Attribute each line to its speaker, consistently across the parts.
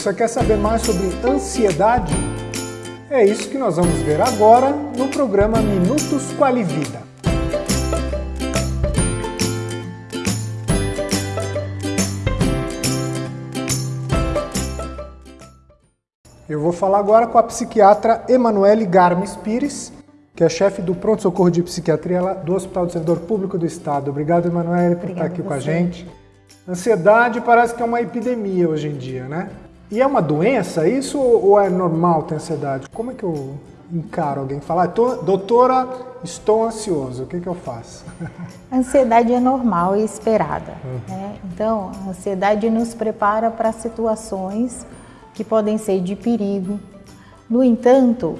Speaker 1: Você quer saber mais sobre ansiedade? É isso que nós vamos ver agora no programa Minutos Qualivida. Eu vou falar agora com a psiquiatra Emanuele Garmes Pires, que é chefe do pronto-socorro de psiquiatria do Hospital do Servidor Público do Estado. Obrigado, Emanuele, por estar aqui com a gente. Ansiedade parece que é uma epidemia hoje em dia, né? E é uma doença isso ou é normal ter ansiedade? Como é que eu encaro alguém falar, doutora, estou ansioso, o que, que eu faço?
Speaker 2: A ansiedade é normal e esperada. Uhum. Né? Então, a ansiedade nos prepara para situações que podem ser de perigo. No entanto,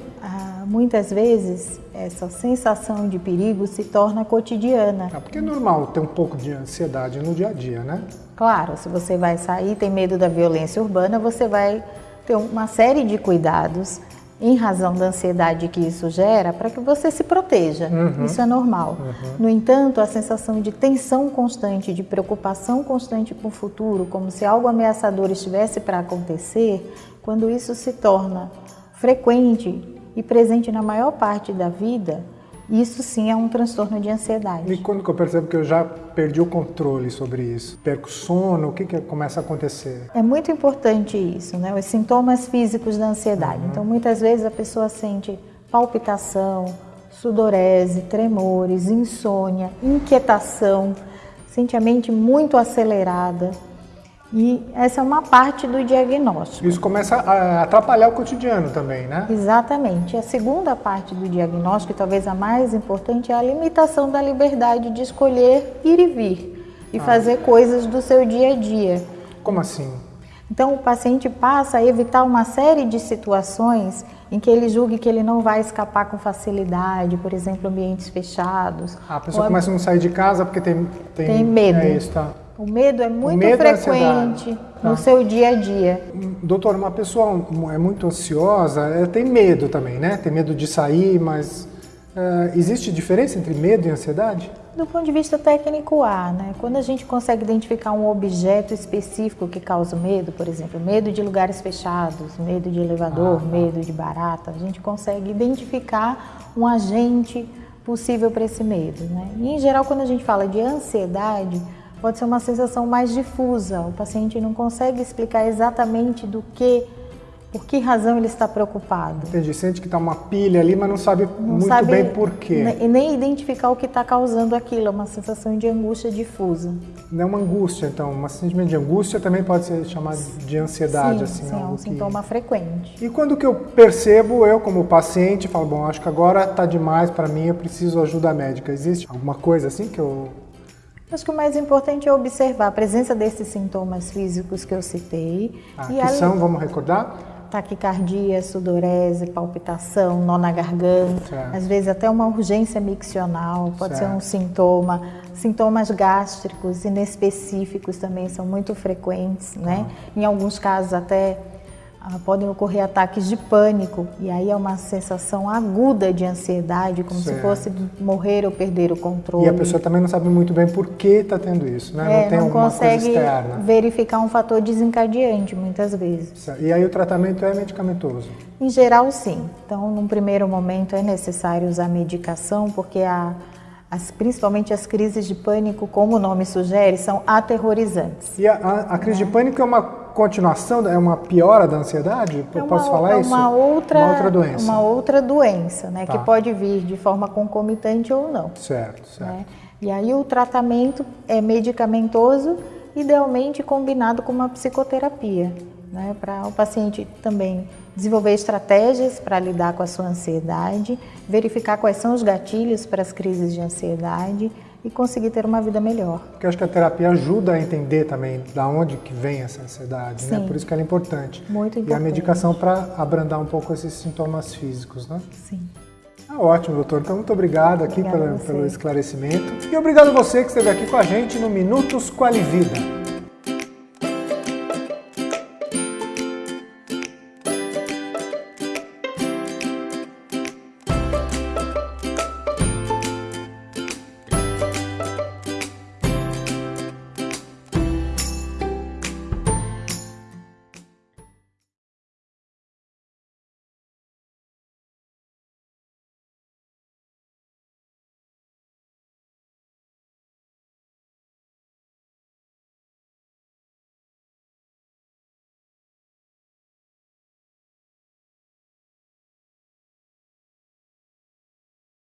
Speaker 2: muitas vezes essa sensação de perigo se torna cotidiana.
Speaker 1: É porque é normal ter um pouco de ansiedade no dia a dia, né?
Speaker 2: Claro, se você vai sair, tem medo da violência urbana, você vai ter uma série de cuidados em razão da ansiedade que isso gera para que você se proteja. Uhum. Isso é normal. Uhum. No entanto, a sensação de tensão constante, de preocupação constante com o futuro, como se algo ameaçador estivesse para acontecer, quando isso se torna frequente e presente na maior parte da vida, isso sim é um transtorno de ansiedade.
Speaker 1: E quando que eu percebo que eu já perdi o controle sobre isso? Perco sono, o que, que começa a acontecer?
Speaker 2: É muito importante isso, né? Os sintomas físicos da ansiedade. Uhum. Então, muitas vezes a pessoa sente palpitação, sudorese, tremores, insônia, inquietação, sente a mente muito acelerada, e essa é uma parte do diagnóstico.
Speaker 1: Isso começa a atrapalhar o cotidiano também, né?
Speaker 2: Exatamente. A segunda parte do diagnóstico, e talvez a mais importante, é a limitação da liberdade de escolher ir e vir e ah. fazer coisas do seu dia a dia.
Speaker 1: Como assim?
Speaker 2: Então o paciente passa a evitar uma série de situações em que ele julgue que ele não vai escapar com facilidade, por exemplo, ambientes fechados.
Speaker 1: Ah, a pessoa começa a não sair de casa porque tem,
Speaker 2: tem, tem medo. É
Speaker 1: isso, tá.
Speaker 2: O medo é muito medo frequente no tá. seu dia a dia.
Speaker 1: Doutor, uma pessoa é muito ansiosa, ela tem medo também, né? Tem medo de sair, mas uh, existe diferença entre medo e ansiedade?
Speaker 2: Do ponto de vista técnico, há. Né? Quando a gente consegue identificar um objeto específico que causa medo, por exemplo, medo de lugares fechados, medo de elevador, ah, tá. medo de barata, a gente consegue identificar um agente possível para esse medo. Né? E, em geral, quando a gente fala de ansiedade, pode ser uma sensação mais difusa. O paciente não consegue explicar exatamente do que, por que razão ele está preocupado.
Speaker 1: Entendi. Sente que está uma pilha ali, mas não sabe não muito sabe, bem por quê.
Speaker 2: E nem identificar o que está causando aquilo. É uma sensação de angústia difusa.
Speaker 1: Não é uma angústia, então. Um sentimento de angústia também pode ser chamado de ansiedade.
Speaker 2: Sim,
Speaker 1: assim,
Speaker 2: sim é um que... sintoma frequente.
Speaker 1: E quando que eu percebo, eu como paciente, falo, bom, acho que agora está demais para mim, eu preciso ajuda médica. Existe alguma coisa assim que eu
Speaker 2: Acho que o mais importante é observar a presença desses sintomas físicos que eu citei.
Speaker 1: Ah, que ali... são, vamos recordar?
Speaker 2: Taquicardia, sudorese, palpitação, nó na garganta, certo. às vezes até uma urgência miccional, pode certo. ser um sintoma. Sintomas gástricos inespecíficos também são muito frequentes, né? Ah. Em alguns casos até podem ocorrer ataques de pânico e aí é uma sensação aguda de ansiedade, como certo. se fosse morrer ou perder o controle.
Speaker 1: E a pessoa também não sabe muito bem por que está tendo isso, né?
Speaker 2: É, não tem não consegue verificar um fator desencadeante muitas vezes.
Speaker 1: Certo. E aí o tratamento é medicamentoso?
Speaker 2: Em geral, sim. Então, num primeiro momento é necessário usar medicação porque a as, principalmente as crises de pânico, como o nome sugere, são aterrorizantes.
Speaker 1: E a, a, a crise de pânico é uma continuação, é uma piora da ansiedade? É uma, Posso falar
Speaker 2: é
Speaker 1: isso?
Speaker 2: Uma outra,
Speaker 1: uma outra doença.
Speaker 2: Uma outra doença, né? Tá. Que pode vir de forma concomitante ou não.
Speaker 1: Certo, certo. Né?
Speaker 2: E aí o tratamento é medicamentoso, idealmente combinado com uma psicoterapia né, para o paciente também desenvolver estratégias para lidar com a sua ansiedade, verificar quais são os gatilhos para as crises de ansiedade e conseguir ter uma vida melhor.
Speaker 1: Porque eu acho que a terapia ajuda a entender também da onde que vem essa ansiedade, né? Sim, né? Por isso que ela é importante.
Speaker 2: Muito importante.
Speaker 1: E a medicação para abrandar um pouco esses sintomas físicos, né?
Speaker 2: Sim.
Speaker 1: Ah, ótimo, doutor. Então, muito obrigado aqui pelo, pelo esclarecimento. E obrigado a você que esteve aqui com a gente no Minutos Qualivida.